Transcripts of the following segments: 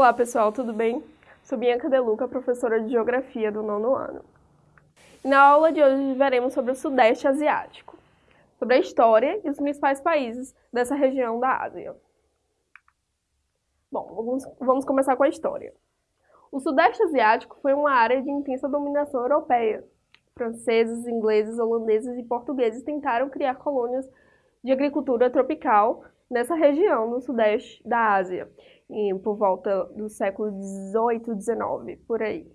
Olá pessoal, tudo bem? Sou Bianca Deluca, professora de Geografia do nono ano. Na aula de hoje veremos sobre o Sudeste Asiático, sobre a história e os principais países dessa região da Ásia. Bom, vamos, vamos começar com a história. O Sudeste Asiático foi uma área de intensa dominação europeia. Franceses, ingleses, holandeses e portugueses tentaram criar colônias de agricultura tropical nessa região no sudeste da Ásia, por volta do século XVIII, XIX, por aí.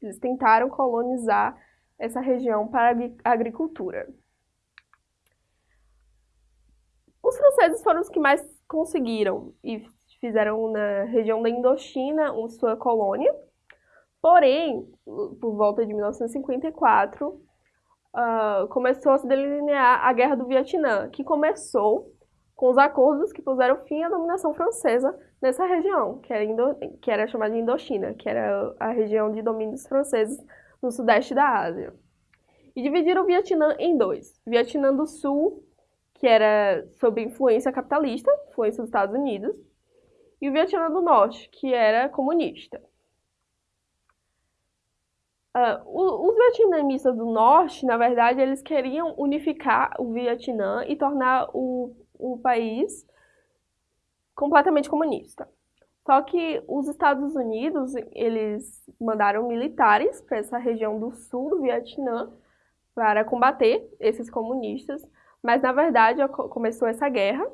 Eles tentaram colonizar essa região para a agricultura. Os franceses foram os que mais conseguiram e fizeram na região da Indochina sua colônia. Porém, por volta de 1954, uh, ah, começou a se delinear a Guerra do Vietnã, que começou com os acordos que puseram fim à dominação francesa nessa região, que era, Indo, que era chamada de Indochina, que era a região de domínios franceses no sudeste da Ásia. E dividiram o Vietnã em dois. Vietnã do Sul, que era sob influência capitalista, influência dos Estados Unidos, e o Vietnã do Norte, que era comunista. Uh, os vietnamistas do Norte, na verdade, eles queriam unificar o Vietnã e tornar o o país completamente comunista. Só que os Estados Unidos, eles mandaram militares para essa região do sul do Vietnã para combater esses comunistas, mas na verdade começou essa guerra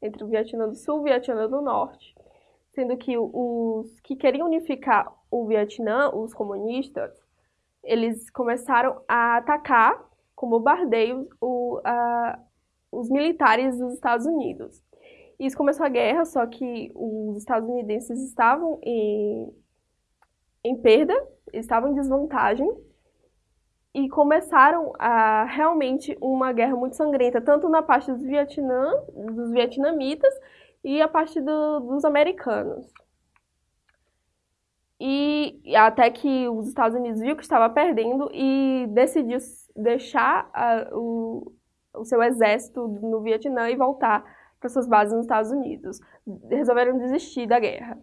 entre o Vietnã do Sul e o Vietnã do Norte, sendo que os que queriam unificar o Vietnã, os comunistas, eles começaram a atacar com bombardeios o, a, os militares dos Estados Unidos. Isso começou a guerra, só que os estadunidenses estavam em, em perda, estavam em desvantagem, e começaram a realmente uma guerra muito sangrenta, tanto na parte dos Vietnã, dos vietnamitas, e a parte do, dos americanos. E até que os Estados Unidos viu que estava perdendo e decidiu deixar a, o, o seu exército no Vietnã e voltar para suas bases nos Estados Unidos. Resolveram desistir da guerra.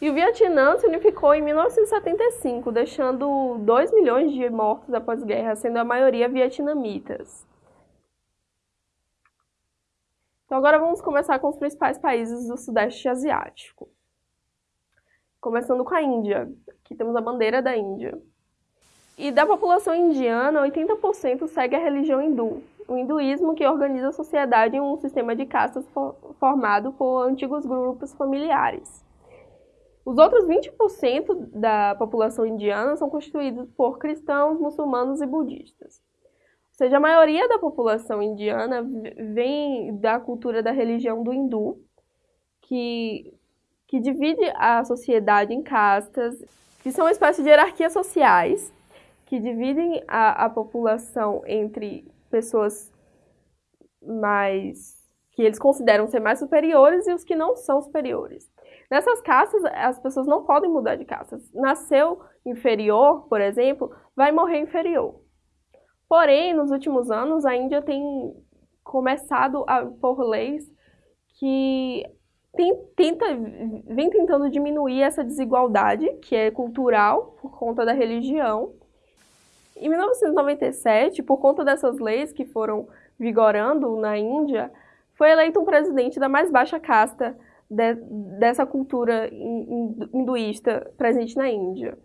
E o Vietnã se unificou em 1975, deixando 2 milhões de mortos após a guerra, sendo a maioria vietnamitas. Então agora vamos começar com os principais países do Sudeste Asiático. Começando com a Índia. Aqui temos a bandeira da Índia. E da população indiana, 80% segue a religião hindu, o hinduísmo que organiza a sociedade em um sistema de castas formado por antigos grupos familiares. Os outros 20% da população indiana são constituídos por cristãos, muçulmanos e budistas. Ou seja, a maioria da população indiana vem da cultura da religião do hindu, que, que divide a sociedade em castas, que são uma espécie de hierarquias sociais, que dividem a, a população entre pessoas mais que eles consideram ser mais superiores e os que não são superiores. Nessas castas, as pessoas não podem mudar de castas. Nasceu inferior, por exemplo, vai morrer inferior. Porém, nos últimos anos, a Índia tem começado a pôr leis que tem, tenta, vem tentando diminuir essa desigualdade, que é cultural, por conta da religião, em 1997, por conta dessas leis que foram vigorando na Índia, foi eleito um presidente da mais baixa casta de, dessa cultura hinduísta presente na Índia.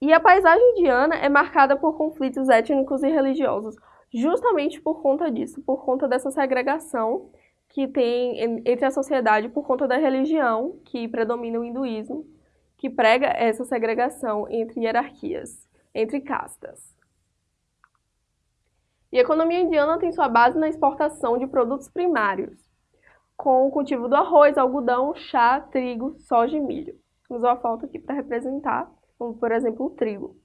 E a paisagem indiana é marcada por conflitos étnicos e religiosos, justamente por conta disso, por conta dessa segregação que tem entre a sociedade por conta da religião que predomina o hinduísmo que prega essa segregação entre hierarquias, entre castas. E a economia indiana tem sua base na exportação de produtos primários, com o cultivo do arroz, algodão, chá, trigo, soja e milho. Temos uma foto aqui para representar, como por exemplo o trigo.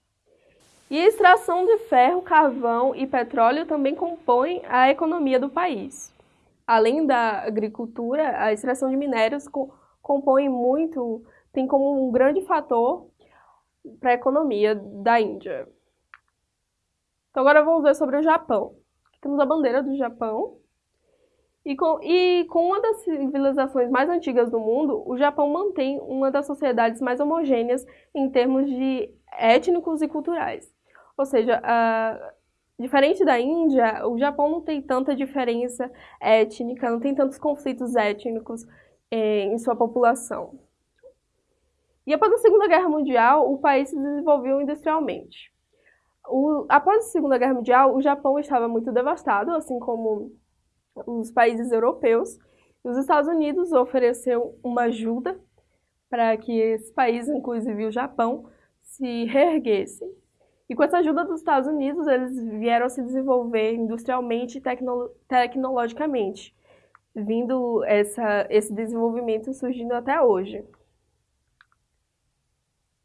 E a extração de ferro, carvão e petróleo também compõem a economia do país. Além da agricultura, a extração de minérios compõe muito tem como um grande fator para a economia da Índia. Então agora vamos ver sobre o Japão. Temos a bandeira do Japão. E com, e com uma das civilizações mais antigas do mundo, o Japão mantém uma das sociedades mais homogêneas em termos de étnicos e culturais. Ou seja, diferente da Índia, o Japão não tem tanta diferença étnica, não tem tantos conflitos étnicos eh, em sua população. E após a Segunda Guerra Mundial, o país se desenvolveu industrialmente. O, após a Segunda Guerra Mundial, o Japão estava muito devastado, assim como os países europeus. Os Estados Unidos ofereceu uma ajuda para que esse país, inclusive o Japão, se reerguessem. E com essa ajuda dos Estados Unidos, eles vieram a se desenvolver industrialmente e tecno tecnologicamente, vindo essa, esse desenvolvimento surgindo até hoje.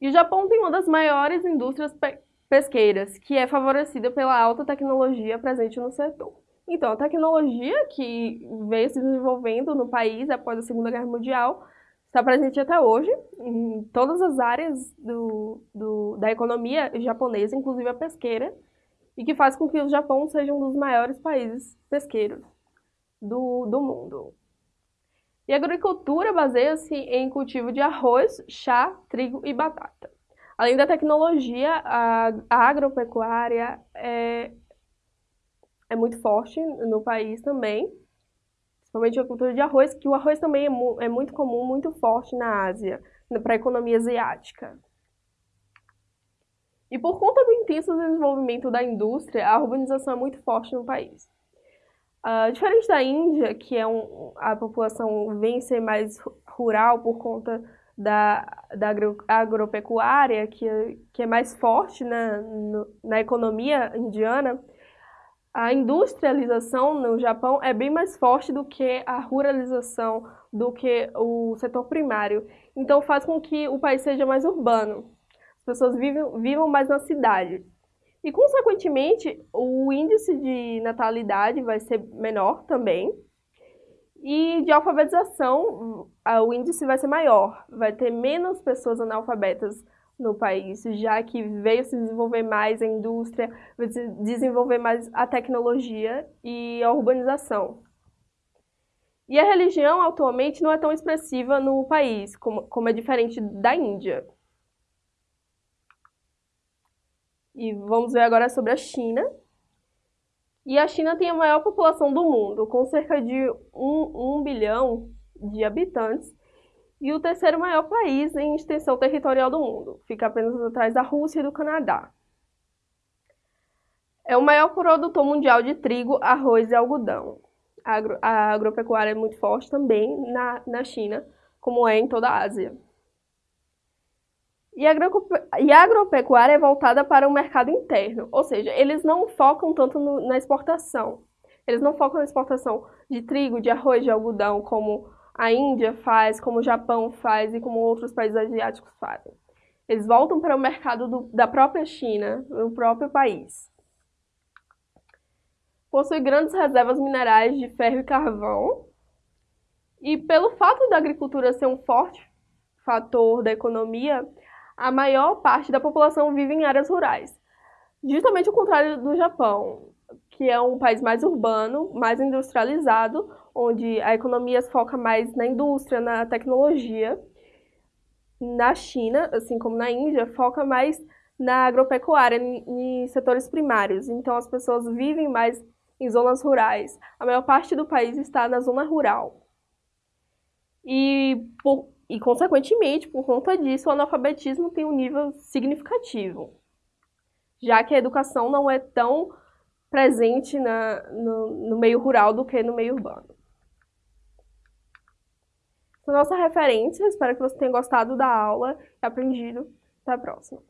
E o Japão tem uma das maiores indústrias pe pesqueiras, que é favorecida pela alta tecnologia presente no setor. Então, a tecnologia que veio se desenvolvendo no país após a Segunda Guerra Mundial está presente até hoje em todas as áreas do, do, da economia japonesa, inclusive a pesqueira, e que faz com que o Japão seja um dos maiores países pesqueiros do, do mundo. E a agricultura baseia-se em cultivo de arroz, chá, trigo e batata. Além da tecnologia, a, agropecuária é, é muito forte no país também, principalmente a cultura de arroz, que o arroz também é, mu é muito comum, muito forte na Ásia, para a economia asiática. E por conta do intenso desenvolvimento da indústria, a urbanização é muito forte no país. Uh, diferente da Índia, que é um, a população vem ser mais rural por conta da, da agro, agropecuária, que, é, que é mais forte na, no, na economia indiana, a industrialização no Japão é bem mais forte do que a ruralização, do que o setor primário. Então faz com que o país seja mais urbano. As pessoas vivam, vivam mais na cidade. E, consequentemente, o índice de natalidade vai ser menor também. E de alfabetização, o índice vai ser maior. Vai ter menos pessoas analfabetas no país, já que veio se desenvolver mais a indústria, desenvolver mais a tecnologia e a urbanização. E a religião atualmente não é tão expressiva no país, como, como é diferente da Índia. E vamos ver agora sobre a China. E a China tem a maior população do mundo, com cerca de 1, 1 bilhão de habitantes, e o terceiro maior país em extensão territorial do mundo. Fica apenas atrás da Rússia e do Canadá. É o maior produtor mundial de trigo, arroz e algodão. A, agro, a agropecuária é muito forte também na, na China, como é em toda a Ásia. E a, agropecuária é voltada para o mercado interno, ou seja, eles não focam tanto no, na exportação. Eles não focam na exportação de trigo, de arroz, de algodão, como a Índia faz, como o Japão faz e como outros países asiáticos fazem. Eles voltam para o mercado do, da própria China, no próprio país. Possui grandes reservas minerais de ferro e carvão. E pelo fato da agricultura ser um forte fator da economia, a maior parte da população vive em áreas rurais. Justamente o contrário do Japão, que é um país mais urbano, mais industrializado, onde a economia foca mais na indústria, na tecnologia. Na China, assim como na Índia, foca mais na agropecuária, em setores primários. Então as pessoas vivem mais em zonas rurais. A maior parte do país está na zona rural. E por e, consequentemente, por conta disso, o analfabetismo tem um nível significativo, já que a educação não é tão presente na, no, no meio rural do que no meio urbano. Essa é a nossa referência, espero que você tenha gostado da aula e aprendido. Até a próxima.